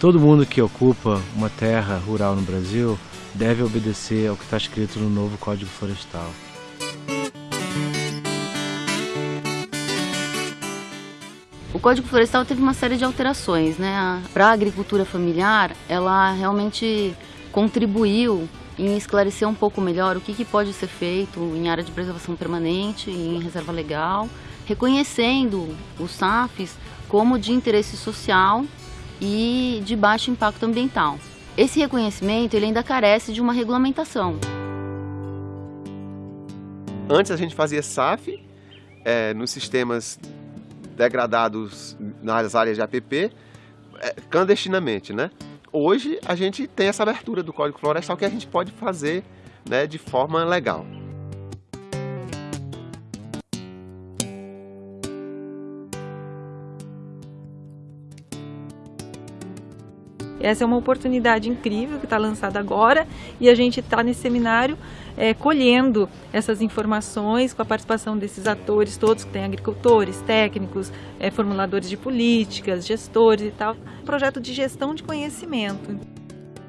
Todo mundo que ocupa uma terra rural no Brasil deve obedecer ao que está escrito no novo Código Florestal. O Código Florestal teve uma série de alterações, né? Para a agricultura familiar, ela realmente contribuiu em esclarecer um pouco melhor o que, que pode ser feito em área de preservação permanente, em reserva legal, reconhecendo os SAFs como de interesse social e de baixo impacto ambiental. Esse reconhecimento ele ainda carece de uma regulamentação. Antes a gente fazia SAF é, nos sistemas degradados nas áreas de APP, é, clandestinamente, né? Hoje a gente tem essa abertura do Código Florestal que a gente pode fazer né, de forma legal. Essa é uma oportunidade incrível que está lançada agora e a gente está nesse seminário é, colhendo essas informações com a participação desses atores todos que têm agricultores, técnicos, é, formuladores de políticas, gestores e tal. Um projeto de gestão de conhecimento.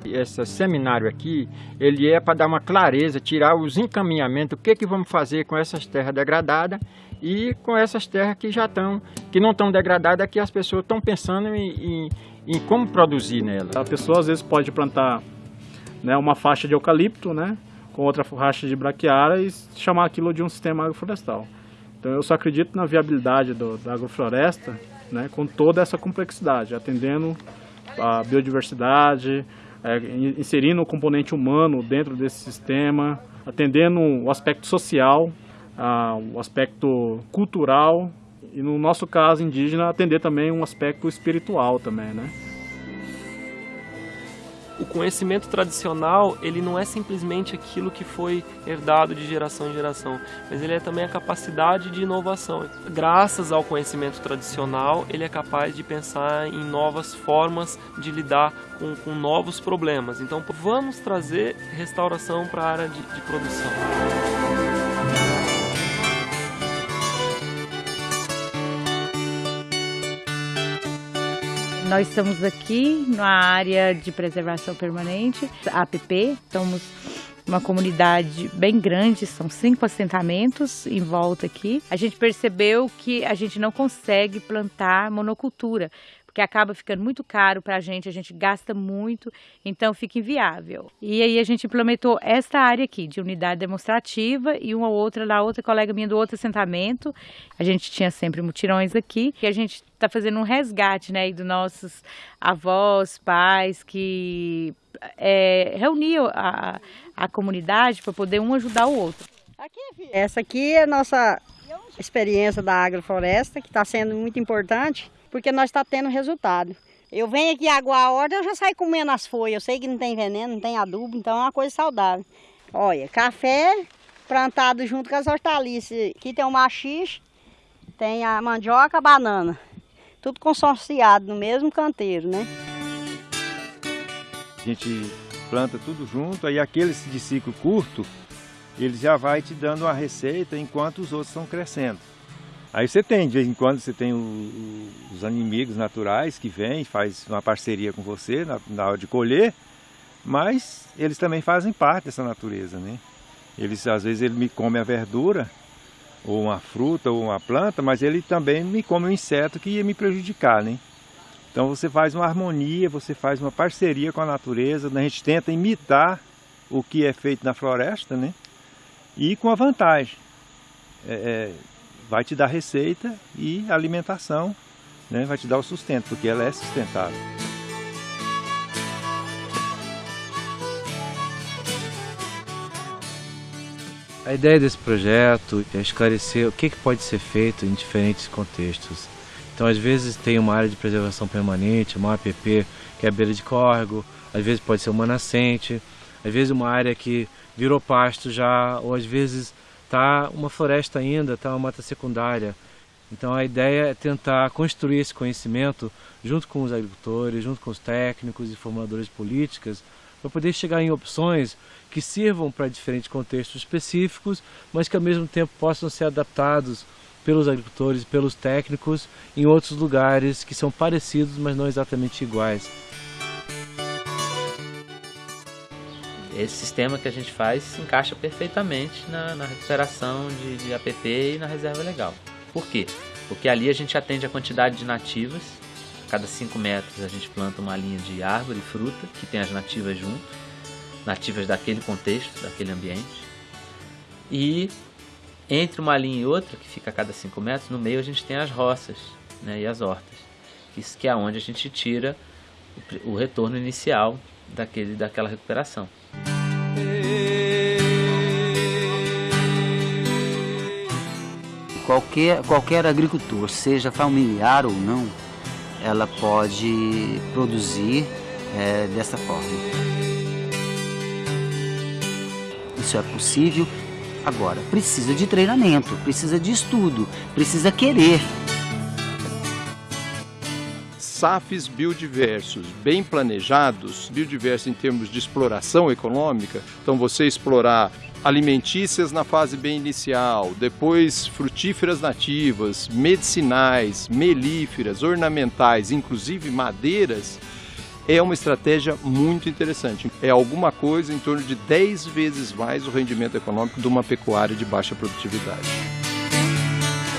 Esse seminário aqui, ele é para dar uma clareza, tirar os encaminhamentos, o que, que vamos fazer com essas terras degradadas e com essas terras que já estão, que não estão degradadas, que as pessoas estão pensando em, em em como produzir nela. A pessoa às vezes pode plantar né, uma faixa de eucalipto, né, com outra faixa de braquiária e chamar aquilo de um sistema agroflorestal. Então eu só acredito na viabilidade do, da agrofloresta né, com toda essa complexidade, atendendo a biodiversidade, é, inserindo o componente humano dentro desse sistema, atendendo o aspecto social, o aspecto cultural e no nosso caso indígena atender também um aspecto espiritual também, né? O conhecimento tradicional, ele não é simplesmente aquilo que foi herdado de geração em geração, mas ele é também a capacidade de inovação. Graças ao conhecimento tradicional, ele é capaz de pensar em novas formas de lidar com, com novos problemas. Então, vamos trazer restauração para a área de, de produção. Nós estamos aqui na área de preservação permanente, APP, estamos uma comunidade bem grande, são cinco assentamentos em volta aqui. A gente percebeu que a gente não consegue plantar monocultura, porque acaba ficando muito caro para a gente, a gente gasta muito, então fica inviável. E aí a gente implementou esta área aqui, de unidade demonstrativa, e uma outra lá, outra colega minha do outro assentamento. A gente tinha sempre mutirões aqui, e a gente está fazendo um resgate, né, dos nossos avós, pais, que é, reuniu a, a comunidade para poder um ajudar o outro. Aqui, Essa aqui é a nossa experiência da agrofloresta, que está sendo muito importante porque nós está tendo resultado. Eu venho aqui aguar a horta, eu já saio comendo as folhas. Eu sei que não tem veneno, não tem adubo, então é uma coisa saudável. Olha, café plantado junto com as hortaliças. Aqui tem o machixe, tem a mandioca, a banana. Tudo consorciado no mesmo canteiro, né? A gente planta tudo junto, aí aqueles de ciclo curto, ele já vai te dando uma receita enquanto os outros estão crescendo. Aí você tem, de vez em quando, você tem o, o, os inimigos naturais que vêm, faz uma parceria com você na, na, hora de colher, mas eles também fazem parte dessa natureza, né? Eles, às vezes, ele me come a verdura, ou uma fruta, ou uma planta, mas ele também me come um inseto que ia me prejudicar, né? Então você faz uma harmonia, você faz uma parceria com a natureza, né? a gente tenta imitar o que é feito na floresta, né? E com a vantagem. É, é, vai te dar receita e alimentação, né? vai te dar o sustento, porque ela é sustentável. A ideia desse projeto é esclarecer o que, pode ser feito em diferentes contextos. Então, às vezes tem uma área de preservação permanente, uma APP que é a beira de córrego, às vezes pode ser uma nascente, às vezes uma área que virou pasto já, ou às vezes está uma floresta ainda, está uma mata secundária. Então a ideia é tentar construir esse conhecimento junto com os agricultores, junto com os técnicos e formuladores de políticas, para poder chegar em opções que sirvam para diferentes contextos específicos, mas que ao mesmo tempo possam ser adaptados pelos agricultores pelos técnicos em outros lugares que são parecidos, mas não exatamente iguais. Esse sistema que a gente faz se encaixa perfeitamente na, na recuperação de, de APP e na reserva legal. Por quê? Porque ali a gente atende a quantidade de nativas. A cada 5 metros a gente planta uma linha de árvore e fruta, que tem as nativas junto, nativas daquele contexto, daquele ambiente. E entre uma linha e outra, que fica a cada 5 metros, no meio a gente tem as roças né, e as hortas. Isso que é onde a gente tira o, o retorno inicial daquele, daquela recuperação. Qualquer, qualquer agricultor, seja familiar ou não, ela pode produzir é, dessa forma. Isso é possível. Agora, precisa de treinamento, precisa de estudo, precisa querer. SAFs biodiversos bem planejados, biodiversos em termos de exploração econômica, então você explorar alimentícias na fase bem inicial, depois frutíferas nativas, medicinais, melíferas, ornamentais, inclusive madeiras, é uma estratégia muito interessante. É alguma coisa em torno de 10 vezes mais o rendimento econômico de uma pecuária de baixa produtividade.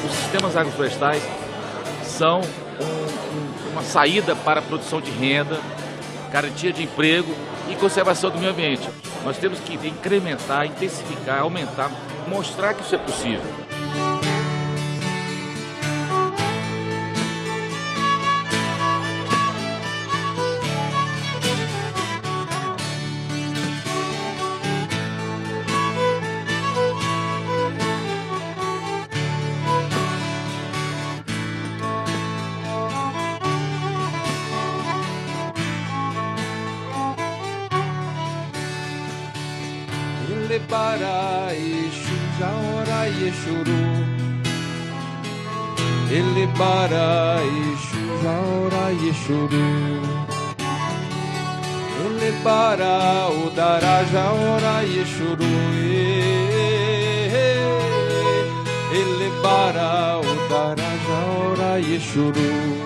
Os sistemas agroflorestais são um, uma saída para a produção de renda, garantia de emprego e conservação do meio ambiente. Nós temos que incrementar, intensificar, aumentar, mostrar que isso é possível. Ele para Exu Jaora Yeshuru Ele para Exu Jaora Yeshuru Ele para o Dara Jaora Yeshuru Ele para o Dara Jaora Yeshuru